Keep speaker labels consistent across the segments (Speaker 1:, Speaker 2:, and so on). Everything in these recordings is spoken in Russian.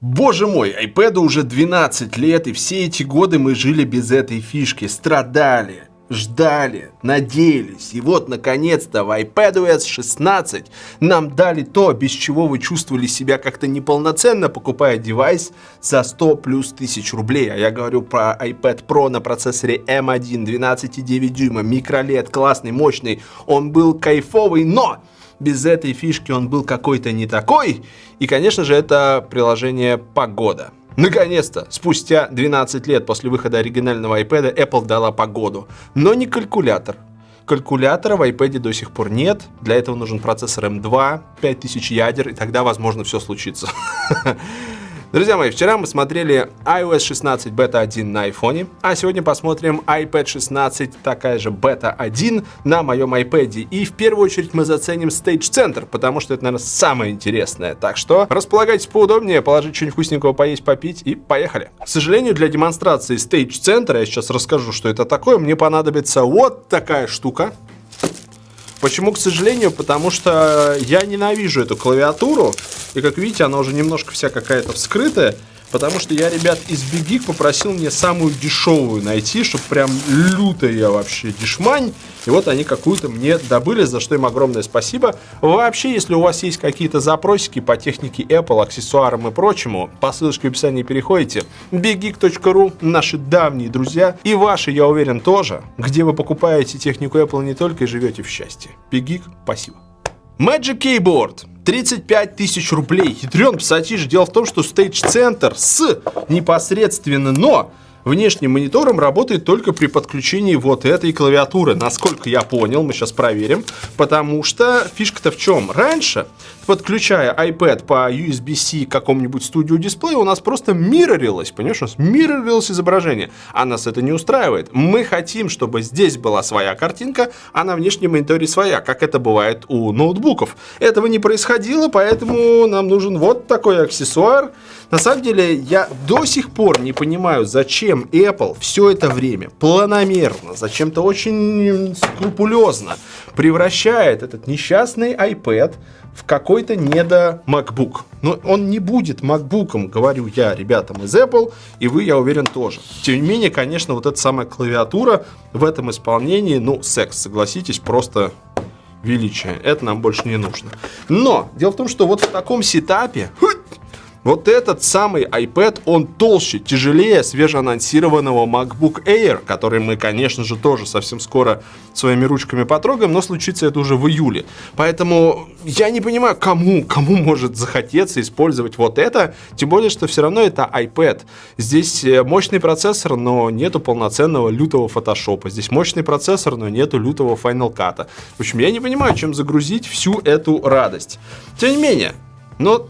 Speaker 1: Боже мой, iPad уже 12 лет, и все эти годы мы жили без этой фишки, страдали, ждали, надеялись. И вот, наконец-то, в iPadOS 16 нам дали то, без чего вы чувствовали себя как-то неполноценно, покупая девайс за 100 плюс тысяч рублей. А я говорю про iPad Pro на процессоре M1, 12,9 дюйма, микролет, классный, мощный. Он был кайфовый, но без этой фишки он был какой-то не такой. И, конечно же, это приложение «Погода». Наконец-то, спустя 12 лет после выхода оригинального iPad, Apple дала погоду. Но не калькулятор. Калькулятора в iPad до сих пор нет. Для этого нужен процессор M2, 5000 ядер, и тогда, возможно, все случится. Друзья мои, вчера мы смотрели iOS 16 Beta 1 на iPhone, а сегодня посмотрим iPad 16, такая же Beta 1 на моем iPad. И в первую очередь мы заценим Stage Center, потому что это, наверное, самое интересное. Так что располагайтесь поудобнее, положить что-нибудь вкусненького поесть, попить и поехали. К сожалению, для демонстрации Stage Center, я сейчас расскажу, что это такое, мне понадобится вот такая штука. Почему, к сожалению? Потому что я ненавижу эту клавиатуру. И как видите, она уже немножко вся какая-то вскрытая. Потому что я, ребят, из Бигик попросил мне самую дешевую найти, чтобы прям лютая вообще дешмань. И вот они какую-то мне добыли, за что им огромное спасибо. Вообще, если у вас есть какие-то запросики по технике Apple, аксессуарам и прочему, по ссылочке в описании переходите. biggeek.ru, наши давние друзья, и ваши, я уверен, тоже, где вы покупаете технику Apple не только и живете в счастье. Big спасибо. Magic Keyboard. 35 тысяч рублей. Ядрен пассатиж. Дело в том, что Stage Center с непосредственно, но внешним монитором работает только при подключении вот этой клавиатуры. Насколько я понял, мы сейчас проверим. Потому что фишка-то в чем? Раньше, подключая iPad по USB-C к какому-нибудь студию дисплею, у нас просто миррорилось, понимаешь, у нас миррорилось изображение. А нас это не устраивает. Мы хотим, чтобы здесь была своя картинка, а на внешнем мониторе своя, как это бывает у ноутбуков. Этого не происходило, поэтому нам нужен вот такой аксессуар. На самом деле, я до сих пор не понимаю, зачем Apple все это время планомерно, зачем-то очень скрупулезно превращает этот несчастный iPad в какой-то недо MacBook. Но он не будет MacBookом, говорю я ребятам из Apple, и вы, я уверен, тоже. Тем не менее, конечно, вот эта самая клавиатура в этом исполнении, ну, секс, согласитесь, просто величие. Это нам больше не нужно. Но дело в том, что вот в таком сетапе вот этот самый iPad, он толще, тяжелее свежеанонсированного MacBook Air, который мы, конечно же, тоже совсем скоро своими ручками потрогаем, но случится это уже в июле. Поэтому я не понимаю, кому, кому может захотеться использовать вот это, тем более, что все равно это iPad. Здесь э, мощный процессор, но нету полноценного лютого фотошопа. Здесь мощный процессор, но нету лютого Final Cut. В общем, я не понимаю, чем загрузить всю эту радость. Тем не менее, но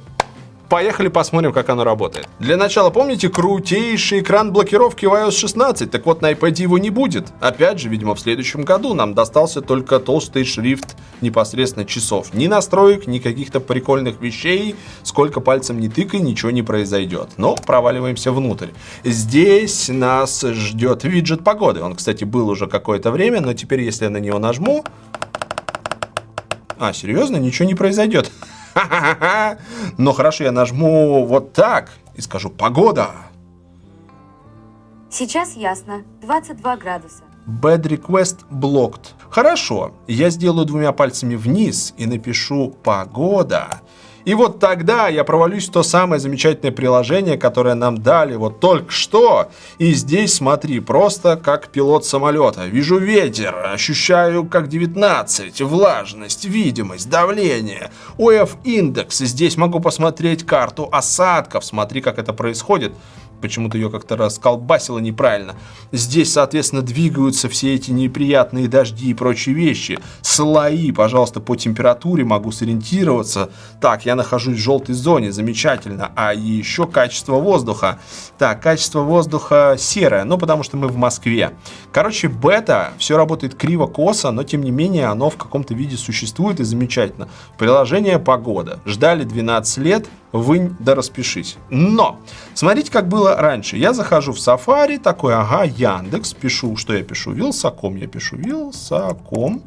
Speaker 1: Поехали посмотрим, как оно работает. Для начала помните крутейший экран блокировки в iOS 16? Так вот, на iPad его не будет. Опять же, видимо, в следующем году нам достался только толстый шрифт непосредственно часов. Ни настроек, ни каких-то прикольных вещей. Сколько пальцем не тыкай, ничего не произойдет. Но проваливаемся внутрь. Здесь нас ждет виджет погоды. Он, кстати, был уже какое-то время, но теперь, если я на него нажму... А, серьезно? Ничего не произойдет. Но хорошо, я нажму вот так и скажу «Погода».
Speaker 2: Сейчас ясно. 22 градуса.
Speaker 1: Bad request blocked. Хорошо, я сделаю двумя пальцами вниз и напишу «Погода». И вот тогда я провалюсь в то самое замечательное приложение, которое нам дали вот только что. И здесь, смотри, просто как пилот самолета. Вижу ветер, ощущаю как 19, влажность, видимость, давление, ОФ-индекс. Здесь могу посмотреть карту осадков, смотри, как это происходит почему-то ее как-то расколбасило неправильно. Здесь, соответственно, двигаются все эти неприятные дожди и прочие вещи. Слои, пожалуйста, по температуре могу сориентироваться. Так, я нахожусь в желтой зоне, замечательно. А еще качество воздуха. Так, качество воздуха серое, ну потому что мы в Москве. Короче, бета, все работает криво-косо, но тем не менее оно в каком-то виде существует и замечательно. Приложение «Погода». Ждали 12 лет, вынь да распишись. Но, смотрите, как было раньше. Я захожу в Safari, такой, ага, Яндекс, пишу, что я пишу, Вилсаком, я пишу Вилсаком.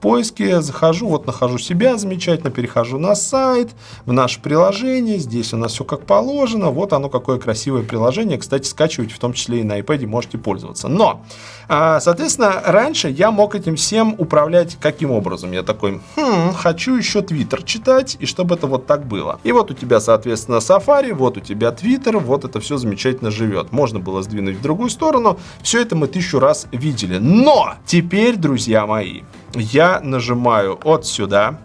Speaker 1: Поиске захожу, вот нахожу себя замечательно, перехожу на сайт, в наше приложение, здесь у нас все как положено, вот оно какое красивое приложение, кстати, скачивать в том числе и на iPad можете пользоваться. Но, а, соответственно, раньше я мог этим всем управлять каким образом? Я такой, хм, хочу еще Twitter читать, и чтобы это вот так было. И вот у тебя, соответственно, Safari, вот у тебя Twitter, вот это все замечательно живет. Можно было сдвинуть в другую сторону, все это мы тысячу раз видели. Но теперь, друзья мои, я нажимаю от сюда,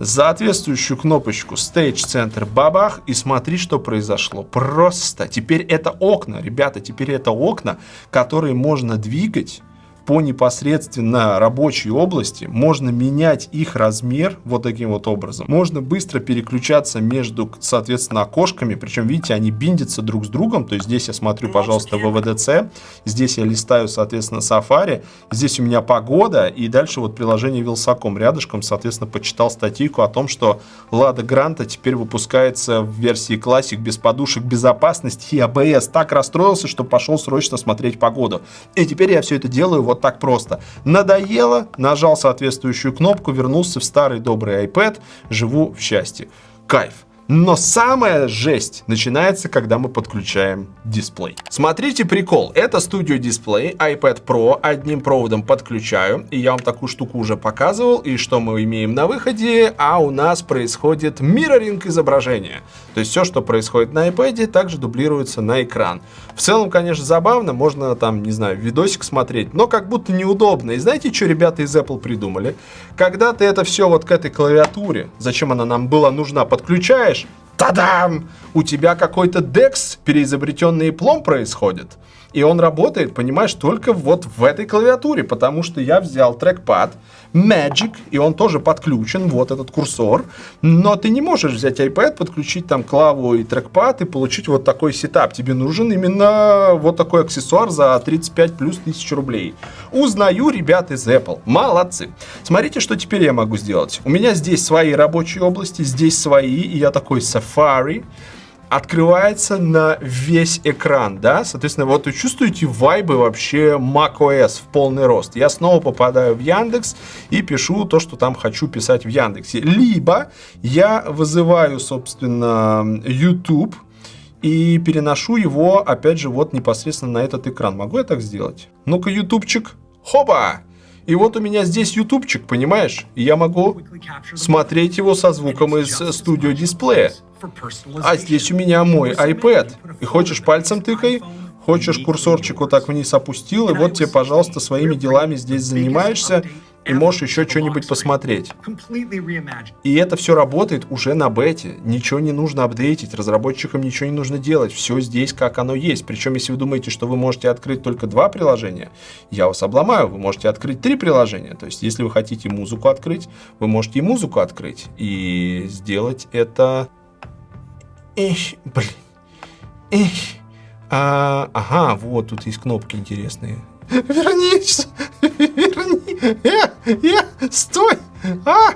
Speaker 1: соответствующую кнопочку Stage Center бабах и смотри, что произошло. Просто теперь это окна, ребята, теперь это окна, которые можно двигать по непосредственно рабочей области, можно менять их размер вот таким вот образом. Можно быстро переключаться между, соответственно, окошками, причем, видите, они биндятся друг с другом, то есть здесь я смотрю, пожалуйста, ВВДЦ, здесь я листаю, соответственно, Safari, здесь у меня погода, и дальше вот приложение Вилсаком рядышком, соответственно, почитал статейку о том, что Лада Гранта теперь выпускается в версии Classic без подушек безопасности и ABS. Так расстроился, что пошел срочно смотреть погоду. И теперь я все это делаю вот вот так просто. Надоело, нажал соответствующую кнопку, вернулся в старый добрый iPad, живу в счастье. Кайф. Но самая жесть начинается, когда мы подключаем дисплей. Смотрите прикол. Это Studio Display iPad Pro. Одним проводом подключаю. И я вам такую штуку уже показывал. И что мы имеем на выходе? А у нас происходит мирроринг изображения. То есть все, что происходит на iPad, также дублируется на экран. В целом, конечно, забавно. Можно там, не знаю, видосик смотреть. Но как будто неудобно. И знаете, что ребята из Apple придумали? Когда ты это все вот к этой клавиатуре, зачем она нам была нужна, подключаешь, тадам, у тебя какой-то DEX, переизобретенный плом происходит. И он работает, понимаешь, только вот в этой клавиатуре, потому что я взял трекпад, Magic, и он тоже подключен, вот этот курсор. Но ты не можешь взять iPad, подключить там клаву и трекпад и получить вот такой сетап. Тебе нужен именно вот такой аксессуар за 35 плюс тысяч рублей. Узнаю ребят из Apple. Молодцы. Смотрите, что теперь я могу сделать. У меня здесь свои рабочие области, здесь свои, и я такой Safari открывается на весь экран, да, соответственно, вот вы чувствуете вайбы вообще macOS в полный рост. Я снова попадаю в Яндекс и пишу то, что там хочу писать в Яндексе. Либо я вызываю, собственно, YouTube и переношу его, опять же, вот непосредственно на этот экран. Могу я так сделать? Ну-ка, ютубчик. Хоба! И вот у меня здесь ютубчик, понимаешь? И я могу смотреть его со звуком из студио дисплея. А здесь у меня мой iPad. И хочешь пальцем тыкай, хочешь курсорчик вот так вниз опустил, и вот тебе, пожалуйста, своими делами здесь занимаешься, и можешь еще что-нибудь посмотреть. И это все работает уже на бете. Ничего не нужно апдейтить, разработчикам ничего не нужно делать. Все здесь, как оно есть. Причем, если вы думаете, что вы можете открыть только два приложения, я вас обломаю. Вы можете открыть три приложения. То есть, если вы хотите музыку открыть, вы можете и музыку открыть. И сделать это... Эх, блин. Эх. А, ага, вот тут есть кнопки интересные. Вернись! Верни! Э, э, стой! А!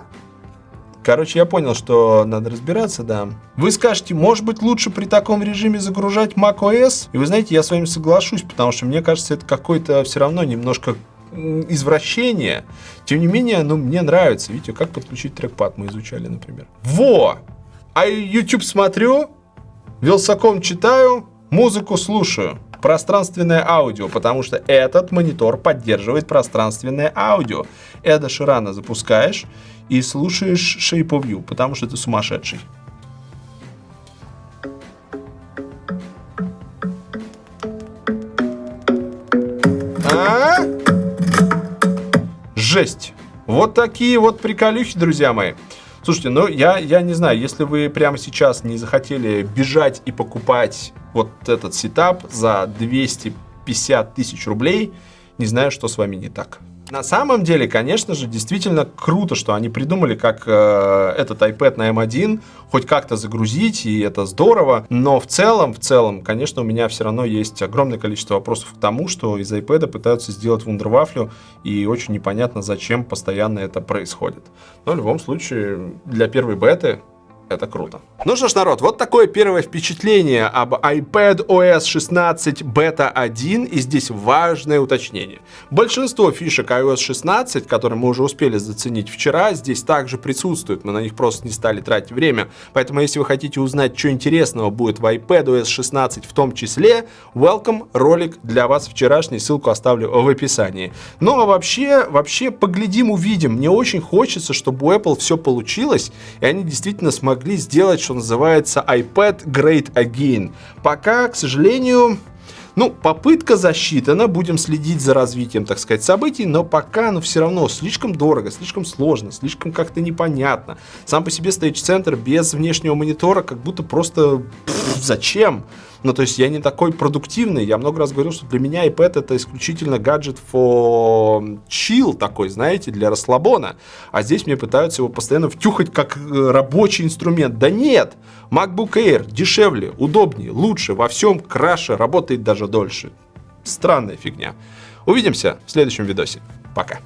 Speaker 1: Короче, я понял, что надо разбираться, да. Вы скажете, может быть, лучше при таком режиме загружать macOS? И вы знаете, я с вами соглашусь, потому что мне кажется, это какое-то все равно немножко извращение. Тем не менее, ну, мне нравится. Видите, как подключить трекпад мы изучали, например. Во! А YouTube смотрю, Вилсаком читаю, музыку слушаю пространственное аудио, потому что этот монитор поддерживает пространственное аудио. Эда Ширана запускаешь и слушаешь Shape of You, потому что ты сумасшедший. А? Жесть. Вот такие вот приколюхи, друзья мои. Слушайте, ну я, я не знаю, если вы прямо сейчас не захотели бежать и покупать вот этот сетап за 250 тысяч рублей, не знаю, что с вами не так. На самом деле, конечно же, действительно круто, что они придумали, как э, этот iPad на M1 хоть как-то загрузить, и это здорово. Но в целом, в целом, конечно, у меня все равно есть огромное количество вопросов к тому, что из iPad пытаются сделать вундервафлю, и очень непонятно, зачем постоянно это происходит. Но в любом случае, для первой беты Это круто. Ну что ж, народ, вот такое первое впечатление об iPad OS 16 Beta 1. И здесь важное уточнение. Большинство фишек iOS 16, которые мы уже успели заценить вчера, здесь также присутствуют. Мы на них просто не стали тратить время. Поэтому, если вы хотите узнать, что интересного будет в iPad OS 16 в том числе, welcome, ролик для вас вчерашний, ссылку оставлю в описании. Ну а вообще, вообще поглядим, увидим. Мне очень хочется, чтобы у Apple все получилось, и они действительно смогли смогли сделать, что называется, iPad Great Again. Пока, к сожалению, ну, попытка засчитана, будем следить за развитием, так сказать, событий, но пока, ну, все равно слишком дорого, слишком сложно, слишком как-то непонятно. Сам по себе Center без внешнего монитора как будто просто пфф, зачем? Ну, то есть я не такой продуктивный. Я много раз говорил, что для меня iPad это исключительно гаджет for chill такой, знаете, для расслабона. А здесь мне пытаются его постоянно втюхать как э, рабочий инструмент. Да нет! MacBook Air дешевле, удобнее, лучше, во всем краше, работает даже дольше. Странная фигня. Увидимся в следующем видосе. Пока.